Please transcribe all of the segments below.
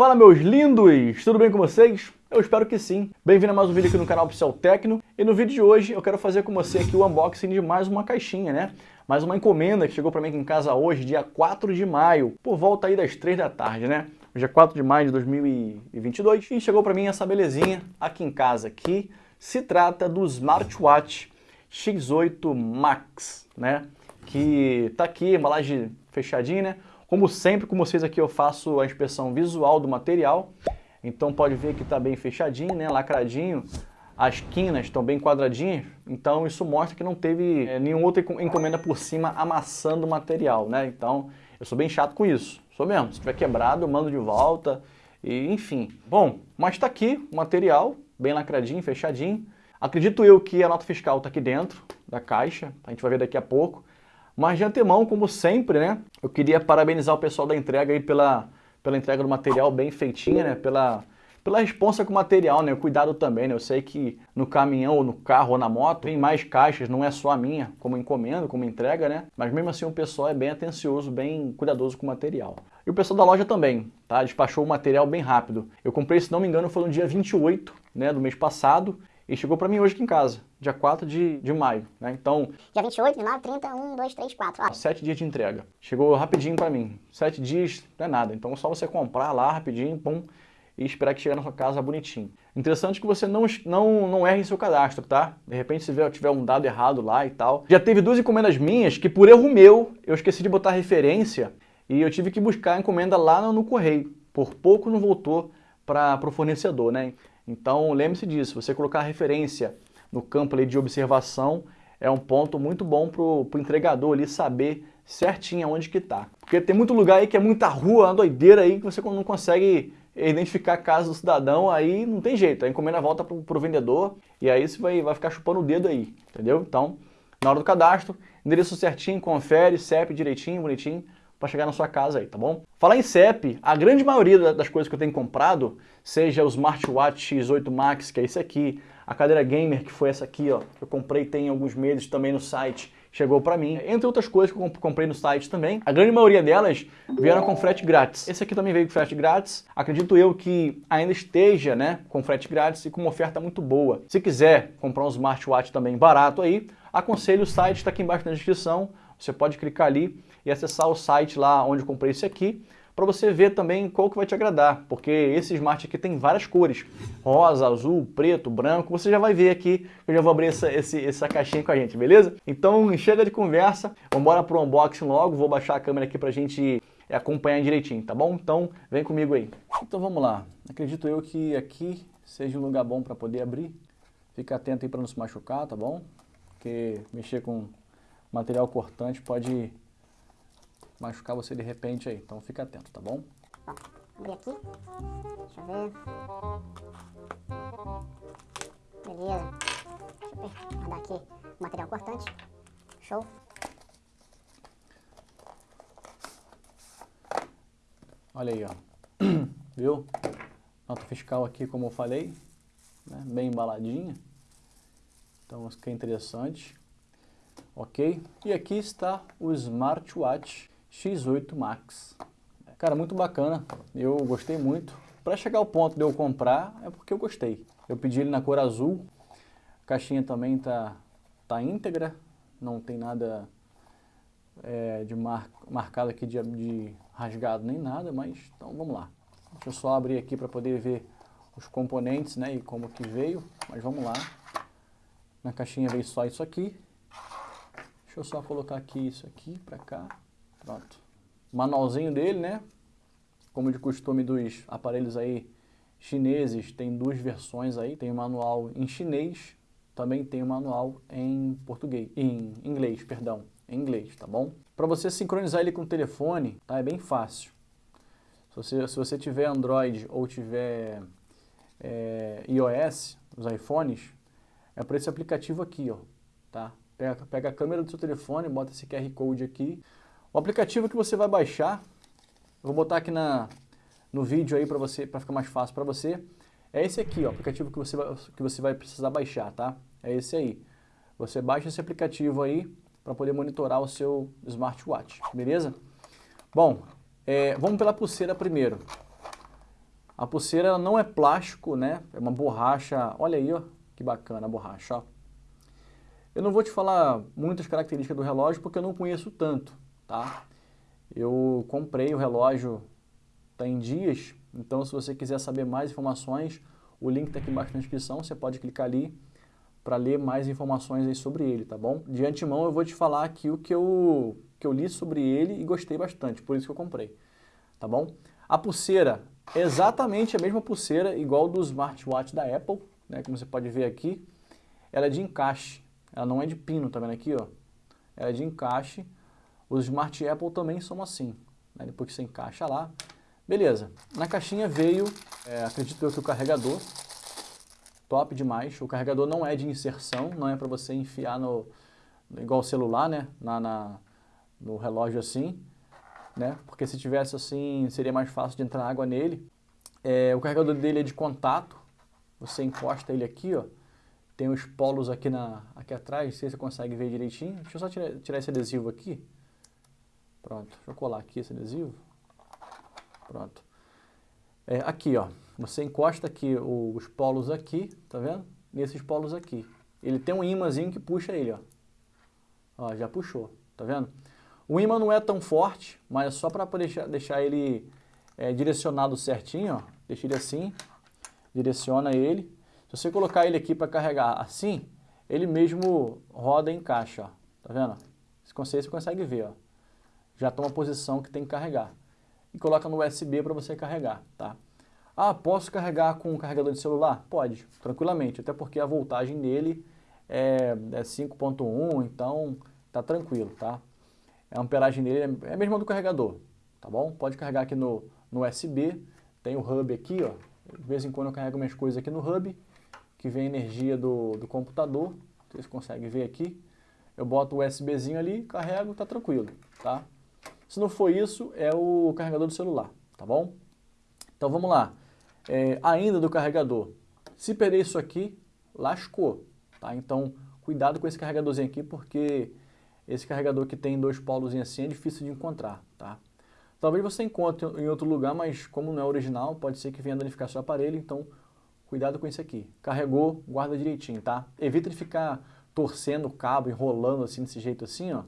Fala meus lindos, tudo bem com vocês? Eu espero que sim. Bem-vindo a mais um vídeo aqui no canal Oficial Tecno. E no vídeo de hoje eu quero fazer com você aqui o unboxing de mais uma caixinha, né? Mais uma encomenda que chegou para mim aqui em casa hoje, dia 4 de maio, por volta aí das 3 da tarde, né? Hoje é 4 de maio de 2022 e chegou para mim essa belezinha aqui em casa, que se trata do Smartwatch X8 Max, né? Que tá aqui, embalagem fechadinha, né? Como sempre, com vocês aqui eu faço a inspeção visual do material, então pode ver que está bem fechadinho, né, lacradinho, as quinas estão bem quadradinhas, então isso mostra que não teve é, nenhuma outra encomenda por cima amassando o material, né? Então eu sou bem chato com isso, sou mesmo. Se tiver quebrado eu mando de volta, e enfim. Bom, mas está aqui o material, bem lacradinho, fechadinho. Acredito eu que a nota fiscal está aqui dentro da caixa, a gente vai ver daqui a pouco. Mas de antemão, como sempre, né, eu queria parabenizar o pessoal da entrega aí pela, pela entrega do material bem feitinha, né, pela, pela responsa com o material, né, o cuidado também, né, eu sei que no caminhão, ou no carro, ou na moto, tem mais caixas, não é só a minha, como encomenda, como entrega, né, mas mesmo assim o pessoal é bem atencioso, bem cuidadoso com o material. E o pessoal da loja também, tá, despachou o material bem rápido. Eu comprei, se não me engano, foi no dia 28, né, do mês passado, e chegou para mim hoje aqui em casa, dia 4 de, de maio, né? Então... Dia 28, 29, 30, 1, 2, 3, 4. Ó. Sete dias de entrega. Chegou rapidinho para mim. Sete dias não é nada. Então é só você comprar lá rapidinho, pum, e esperar que chegue na sua casa bonitinho. Interessante que você não, não, não erre em seu cadastro, tá? De repente se tiver um dado errado lá e tal. Já teve duas encomendas minhas que por erro meu, eu esqueci de botar referência e eu tive que buscar a encomenda lá no, no correio. Por pouco não voltou para o fornecedor, né? Então lembre-se disso, você colocar a referência no campo ali de observação é um ponto muito bom para o entregador ali saber certinho onde que está. Porque tem muito lugar aí que é muita rua, uma doideira aí que você não consegue identificar a casa do cidadão, aí não tem jeito, a encomenda volta para o vendedor e aí você vai, vai ficar chupando o dedo aí, entendeu? Então, na hora do cadastro, endereço certinho, confere, CEP direitinho, bonitinho, para chegar na sua casa aí, tá bom? Falar em CEP, a grande maioria das coisas que eu tenho comprado, seja o Smartwatch X8 Max, que é esse aqui, a cadeira gamer, que foi essa aqui, ó, eu comprei tem alguns meses também no site, chegou para mim, entre outras coisas que eu comprei no site também. A grande maioria delas vieram com frete grátis. Esse aqui também veio com frete grátis. Acredito eu que ainda esteja, né, com frete grátis e com uma oferta muito boa. Se quiser comprar um smartwatch também barato aí, aconselho o site, está aqui embaixo na descrição. Você pode clicar ali e acessar o site lá onde eu comprei esse aqui, para você ver também qual que vai te agradar, porque esse Smart aqui tem várias cores, rosa, azul, preto, branco, você já vai ver aqui, eu já vou abrir essa, essa caixinha com a gente, beleza? Então chega de conversa, vamos embora pro unboxing logo, vou baixar a câmera aqui pra gente acompanhar direitinho, tá bom? Então vem comigo aí. Então vamos lá, acredito eu que aqui seja um lugar bom para poder abrir, fica atento aí para não se machucar, tá bom? Porque mexer com material cortante pode machucar você de repente aí. Então fica atento, tá bom? Ó, abrir aqui. Deixa eu ver. Beleza. Deixa eu guardar aqui o material cortante. Show. Olha aí, ó. Viu? Nota fiscal aqui, como eu falei, né? bem embaladinha. Então, isso aqui é interessante. Ok? E aqui está o smartwatch X8 Max. Cara, muito bacana, eu gostei muito. Para chegar ao ponto de eu comprar, é porque eu gostei. Eu pedi ele na cor azul, a caixinha também tá, tá íntegra, não tem nada é, de mar, marcado aqui de, de rasgado nem nada, mas então vamos lá. Deixa eu só abrir aqui para poder ver os componentes né, e como que veio, mas vamos lá. Na caixinha veio só isso aqui. Deixa eu só colocar aqui isso aqui para cá. Pronto. Manualzinho dele, né? Como de costume dos aparelhos aí chineses, tem duas versões aí. Tem o manual em chinês, também tem o manual em português, em inglês, perdão, em inglês, tá bom? Para você sincronizar ele com o telefone, tá? É bem fácil. Se você, se você tiver Android ou tiver é, iOS, os iPhones, é por esse aplicativo aqui, ó, tá? Pega, pega a câmera do seu telefone, bota esse QR Code aqui, o aplicativo que você vai baixar, vou botar aqui na, no vídeo aí para você, para ficar mais fácil para você, é esse aqui, o aplicativo que você, vai, que você vai precisar baixar, tá? É esse aí. Você baixa esse aplicativo aí para poder monitorar o seu smartwatch, beleza? Bom, é, vamos pela pulseira primeiro. A pulseira não é plástico, né? É uma borracha, olha aí, ó, que bacana a borracha, ó. Eu não vou te falar muitas características do relógio porque eu não conheço tanto, tá? Eu comprei o relógio tem dias, então se você quiser saber mais informações, o link está aqui embaixo na descrição, você pode clicar ali para ler mais informações aí sobre ele, tá bom? De antemão eu vou te falar aqui o que eu, que eu li sobre ele e gostei bastante, por isso que eu comprei, tá bom? A pulseira exatamente a mesma pulseira, igual do smartwatch da Apple, né, como você pode ver aqui, ela é de encaixe, ela não é de pino, tá vendo aqui, ó? Ela é de encaixe. Os Smart Apple também são assim, né? depois que você encaixa lá. Beleza, na caixinha veio, é, acredito eu que o carregador, top demais. O carregador não é de inserção, não é para você enfiar no, igual celular, né, na, na, no relógio assim, né, porque se tivesse assim seria mais fácil de entrar água nele. É, o carregador dele é de contato, você encosta ele aqui, ó, tem os polos aqui, na, aqui atrás, não sei se você consegue ver direitinho. Deixa eu só tirar, tirar esse adesivo aqui. Pronto, deixa eu colar aqui esse adesivo. Pronto. É, aqui, ó, você encosta aqui os polos aqui, tá vendo? Nesses polos aqui. Ele tem um imãzinho que puxa ele, ó. Ó, já puxou, tá vendo? O imã não é tão forte, mas é só para deixar, deixar ele é, direcionado certinho, ó. Deixa ele assim, direciona ele. Se você colocar ele aqui para carregar assim, ele mesmo roda e encaixa, ó. Tá vendo? Se você consegue ver, ó. Já toma a posição que tem que carregar. E coloca no USB para você carregar, tá? Ah, posso carregar com um carregador de celular? Pode, tranquilamente, até porque a voltagem dele é, é 5.1, então tá tranquilo, tá? A amperagem dele é a mesma do carregador, tá bom? Pode carregar aqui no, no USB, tem o hub aqui, ó. De vez em quando eu carrego minhas coisas aqui no hub que vem energia do, do computador, vocês conseguem ver aqui. Eu boto o USBzinho ali, carrego, tá tranquilo, tá? Se não for isso, é o carregador do celular, tá bom? Então vamos lá. É, ainda do carregador. Se perder isso aqui, lascou, tá? Então cuidado com esse carregadorzinho aqui, porque esse carregador que tem dois polos assim é difícil de encontrar, tá? Talvez você encontre em outro lugar, mas como não é original, pode ser que venha danificar seu aparelho, então Cuidado com isso aqui. Carregou, guarda direitinho, tá? Evita de ficar torcendo o cabo, enrolando assim, desse jeito assim, ó.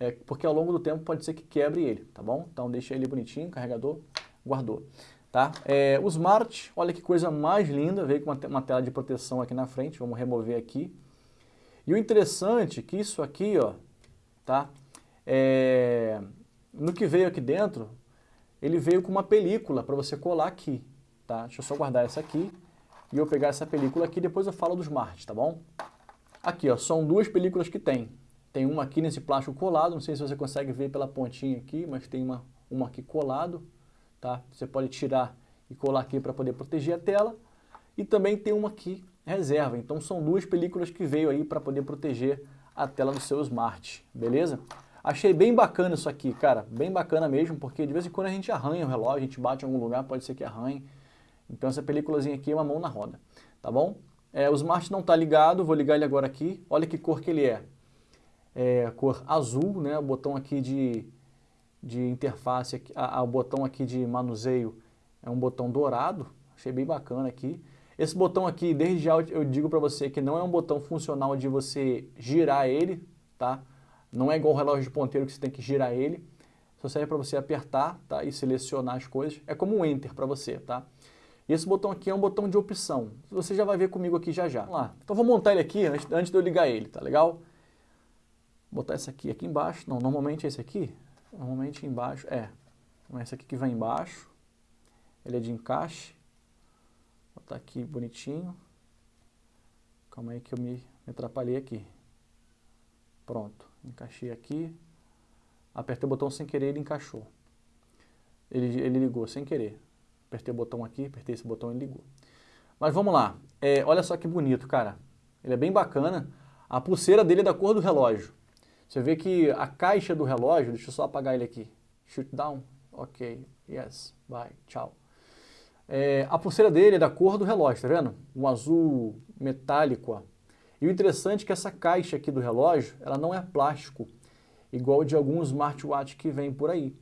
É, porque ao longo do tempo pode ser que quebre ele, tá bom? Então deixa ele bonitinho, carregador, guardou. Tá? É, o Smart, olha que coisa mais linda, veio com uma, uma tela de proteção aqui na frente, vamos remover aqui. E o interessante é que isso aqui, ó, tá? É, no que veio aqui dentro, ele veio com uma película para você colar aqui, tá? Deixa eu só guardar essa aqui e eu pegar essa película aqui, depois eu falo dos Marte, tá bom? Aqui, ó, são duas películas que tem. Tem uma aqui nesse plástico colado, não sei se você consegue ver pela pontinha aqui, mas tem uma, uma aqui colado, tá? Você pode tirar e colar aqui para poder proteger a tela. E também tem uma aqui reserva, então são duas películas que veio aí para poder proteger a tela do seu Smart, beleza? Achei bem bacana isso aqui, cara, bem bacana mesmo, porque de vez em quando a gente arranha o relógio, a gente bate em algum lugar, pode ser que arranhe. Então essa películazinha aqui é uma mão na roda, tá bom? É, o Smart não está ligado, vou ligar ele agora aqui. Olha que cor que ele é. É cor azul, né? O botão aqui de, de interface, a, a, o botão aqui de manuseio é um botão dourado. Achei bem bacana aqui. Esse botão aqui, desde já eu digo para você que não é um botão funcional de você girar ele, tá? Não é igual o relógio de ponteiro que você tem que girar ele. Só serve para você apertar tá? e selecionar as coisas. É como um Enter para você, tá? E esse botão aqui é um botão de opção. Você já vai ver comigo aqui já já. Vamos lá. Então vou montar ele aqui antes, antes de eu ligar ele, tá legal? Botar esse aqui aqui embaixo. Não, normalmente é esse aqui. Normalmente embaixo, é. Então, esse aqui que vai embaixo. Ele é de encaixe. Vou botar aqui bonitinho. Calma aí que eu me, me atrapalhei aqui. Pronto. Encaixei aqui. Apertei o botão sem querer, ele encaixou. Ele, ele ligou sem querer. Apertei o botão aqui, apertei esse botão e ligou. Mas vamos lá. É, olha só que bonito, cara. Ele é bem bacana. A pulseira dele é da cor do relógio. Você vê que a caixa do relógio, deixa eu só apagar ele aqui. Shoot down. Ok. Yes. Bye. Tchau. É, a pulseira dele é da cor do relógio, tá vendo? Um azul metálico. Ó. E o interessante é que essa caixa aqui do relógio, ela não é plástico, igual de alguns smartwatch que vem por aí.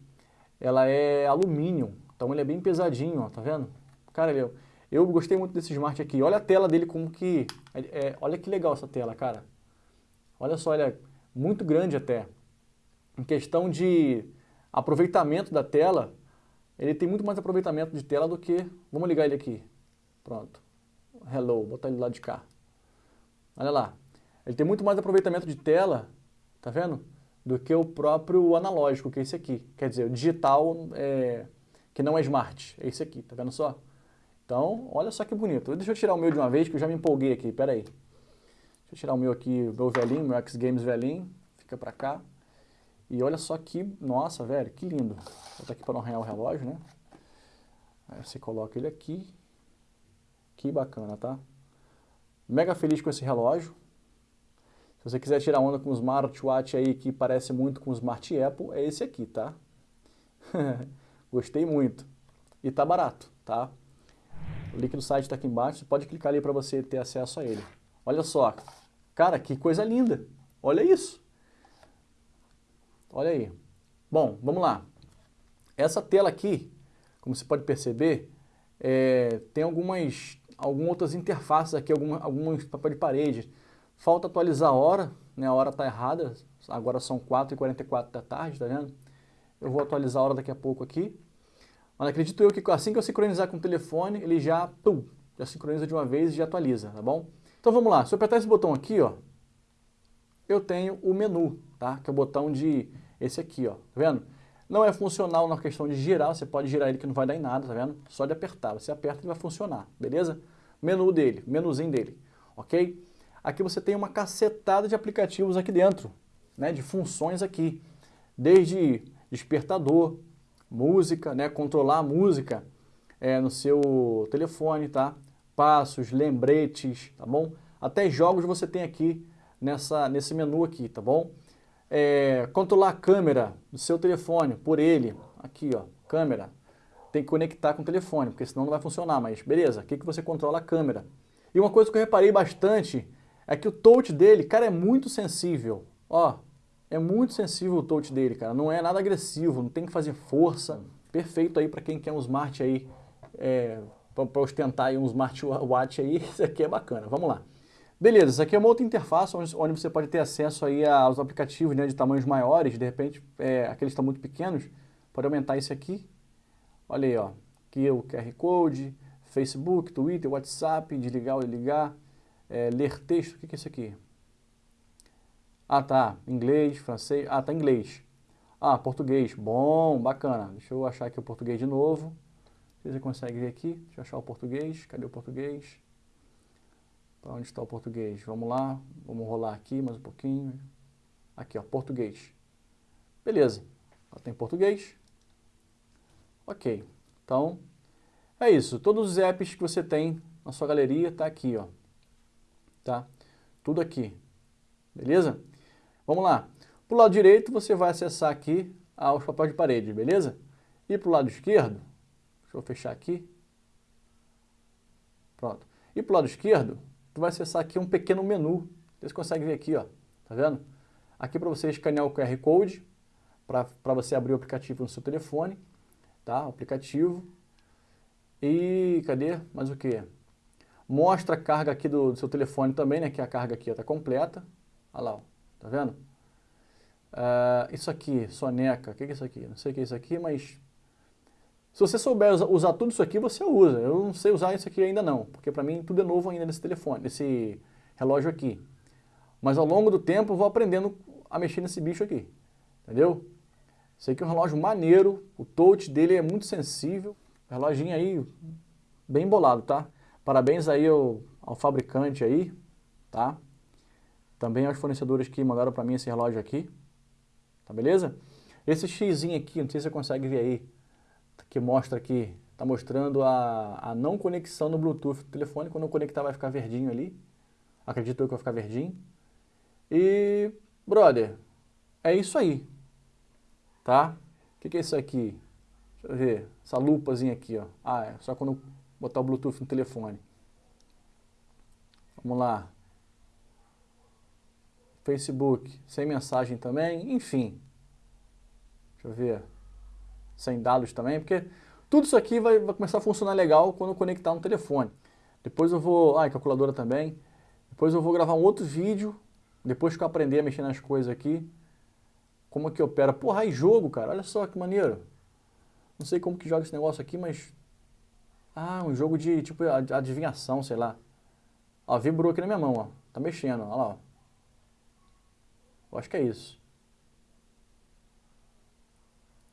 Ela é alumínio, então ele é bem pesadinho, ó, tá vendo? Cara, eu, eu gostei muito desse Smart aqui. Olha a tela dele como que... É, é, olha que legal essa tela, cara. Olha só, olha, muito grande até. Em questão de aproveitamento da tela, ele tem muito mais aproveitamento de tela do que... Vamos ligar ele aqui. Pronto. Hello, botar ele lá de cá. Olha lá. Ele tem muito mais aproveitamento de tela, tá vendo? Do que o próprio analógico, que é esse aqui. Quer dizer, o digital é, que não é smart. É esse aqui, tá vendo só? Então, olha só que bonito. Deixa eu tirar o meu de uma vez, que eu já me empolguei aqui. Pera aí. Deixa eu tirar o meu aqui, o meu velhinho, meu X Games velhinho. Fica pra cá. E olha só que, nossa, velho, que lindo. Vou botar aqui para não arranhar o relógio, né? Aí você coloca ele aqui. Que bacana, tá? Mega feliz com esse relógio. Se você quiser tirar onda com o smartwatch aí que parece muito com o Smart Apple, é esse aqui, tá? Gostei muito. E tá barato, tá? O link do site está aqui embaixo, você pode clicar ali para você ter acesso a ele. Olha só, cara, que coisa linda. Olha isso. Olha aí. Bom, vamos lá. Essa tela aqui, como você pode perceber, é, tem algumas, algumas outras interfaces aqui, algumas, alguns papel de parede. Falta atualizar a hora, né? a hora está errada, agora são 4h44 da tarde, tá vendo? Eu vou atualizar a hora daqui a pouco aqui. Mas acredito eu que assim que eu sincronizar com o telefone, ele já, pum, já sincroniza de uma vez e já atualiza, tá bom? Então vamos lá, se eu apertar esse botão aqui, ó, eu tenho o menu, tá? Que é o botão de, esse aqui, ó, tá vendo? Não é funcional na questão de girar, você pode girar ele que não vai dar em nada, tá vendo? Só de apertar, você aperta e vai funcionar, beleza? Menu dele, menuzinho dele, ok? Aqui você tem uma cacetada de aplicativos aqui dentro, né? De funções aqui, desde despertador, música, né? Controlar a música é, no seu telefone, tá? Passos, lembretes, tá bom? Até jogos você tem aqui nessa, nesse menu aqui, tá bom? É, controlar a câmera do seu telefone por ele, aqui ó, câmera, tem que conectar com o telefone, porque senão não vai funcionar, mas beleza, aqui que você controla a câmera. E uma coisa que eu reparei bastante é que o touch dele, cara, é muito sensível, ó, é muito sensível o touch dele, cara, não é nada agressivo, não tem que fazer força, perfeito aí para quem quer um smart aí, é, para ostentar aí um smartwatch aí, isso aqui é bacana, vamos lá. Beleza, isso aqui é uma outra interface onde, você pode ter acesso aí aos aplicativos né, de tamanhos maiores, de repente é, aqueles que estão muito pequenos, pode aumentar esse aqui. Olha aí, ó, aqui é o QR Code, Facebook, Twitter, WhatsApp, desligar ou ligar, é, ler texto, o que, que é isso aqui? Ah, tá, inglês, francês, ah, tá inglês. Ah, português, bom, bacana. Deixa eu achar aqui o português de novo. Você consegue ver aqui, deixa eu achar o português, cadê o português? Para onde está o português? Vamos lá, vamos rolar aqui mais um pouquinho. Aqui, ó, português. Beleza, ela tem português. Ok, então é isso. Todos os apps que você tem na sua galeria tá aqui, ó. Tá? Tudo aqui. Beleza? Vamos lá. Para o lado direito você vai acessar aqui os papéis de parede, beleza? E para o lado esquerdo, deixa eu fechar aqui. Pronto. E para o lado esquerdo, tu vai acessar aqui um pequeno menu. Você consegue ver aqui, ó, tá vendo? Aqui para você escanear o QR Code, para você abrir o aplicativo no seu telefone, tá? O aplicativo. E cadê? Mais o que? Mostra a carga aqui do, do, seu telefone também, né? Que a carga aqui está completa. Olha lá, ó, tá vendo? Uh, isso aqui, soneca, o que é isso aqui? Não sei o que é isso aqui, mas se você souber usar tudo isso aqui, você usa. Eu não sei usar isso aqui ainda não, porque para mim tudo é novo ainda nesse telefone, nesse relógio aqui. Mas ao longo do tempo eu vou aprendendo a mexer nesse bicho aqui, entendeu? Sei que é um relógio maneiro, o touch dele é muito sensível, reloginho aí bem bolado, tá? Parabéns aí ao, ao fabricante aí, tá? Também aos fornecedores que mandaram para mim esse relógio aqui, tá beleza? Esse xizinho aqui, não sei se você consegue ver aí, que mostra aqui, está mostrando a, a não conexão no Bluetooth do telefone. Quando eu conectar vai ficar verdinho ali. Acredito que vai ficar verdinho. E, brother, é isso aí. Tá? O que, que é isso aqui? Deixa eu ver. Essa lupazinha aqui, ó. Ah, é só quando botar o Bluetooth no telefone. Vamos lá. Facebook, sem mensagem também, enfim. Deixa eu ver sem dados também, porque Tudo isso aqui vai, vai começar a funcionar legal quando eu conectar no telefone. Depois eu vou... Ah, calculadora também. Depois eu vou gravar um outro vídeo, depois que eu aprender a mexer nas coisas aqui. Como é que opera. Porra, aí jogo, cara. Olha só que maneiro. Não sei como que joga esse negócio aqui, mas... Ah, um jogo de, tipo, adivinhação, sei lá. Ó, vibrou aqui na minha mão, ó. Tá mexendo, ó lá, ó. Eu acho que é isso.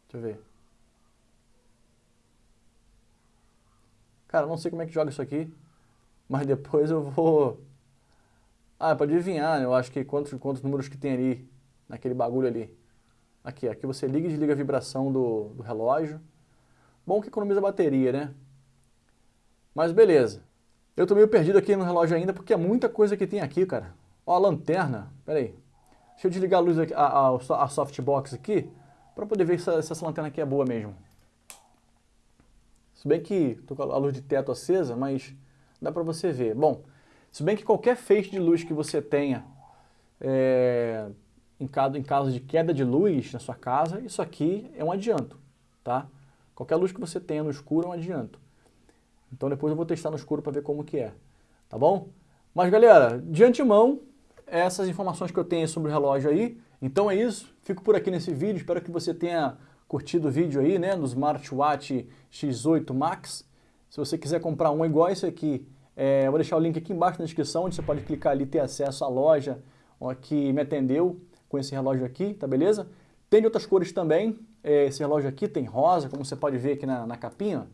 Deixa eu ver. Cara, não sei como é que joga isso aqui, mas depois eu vou... Ah, é pra adivinhar, né? eu acho que quantos, quantos números que tem ali, naquele bagulho ali. Aqui, aqui você liga e desliga a vibração do, do relógio. Bom que economiza bateria, né? Mas beleza. Eu tô meio perdido aqui no relógio ainda porque é muita coisa que tem aqui, cara. Ó, a lanterna. Pera aí. Deixa eu desligar a luz aqui, a, a, a softbox aqui, para poder ver se, se essa lanterna aqui é boa mesmo. Se bem que tô com a luz de teto acesa, mas dá para você ver. Bom, se bem que qualquer feixe de luz que você tenha é, em, caso, em caso de queda de luz na sua casa, isso aqui é um adianto, tá? Qualquer luz que você tenha no escuro é um adianto. Então depois eu vou testar no escuro para ver como que é, tá bom? Mas galera, de antemão, essas informações que eu tenho sobre o relógio aí. Então é isso, fico por aqui nesse vídeo, espero que você tenha curtido o vídeo aí, né, do Smartwatch X8 Max. Se você quiser comprar um igual esse aqui, é, vou deixar o link aqui embaixo na descrição, onde você pode clicar ali e ter acesso à loja que me atendeu com esse relógio aqui, tá beleza? Tem de outras cores também, é, esse relógio aqui tem rosa, como você pode ver aqui na, na capinha,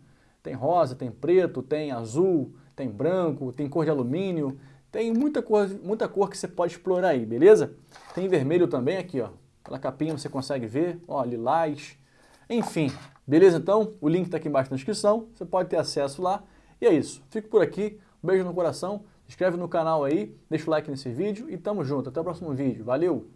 tem rosa, tem preto, tem azul, tem branco, tem cor de alumínio, tem muita cor, muita cor que você pode explorar aí, beleza? Tem vermelho também aqui, ó. Pela capinha você consegue ver, ó, lilás. Enfim, beleza então? O link está aqui embaixo na descrição, você pode ter acesso lá. E é isso, fico por aqui, um beijo no coração, se inscreve no canal aí, deixa o like nesse vídeo e tamo junto. Até o próximo vídeo, valeu!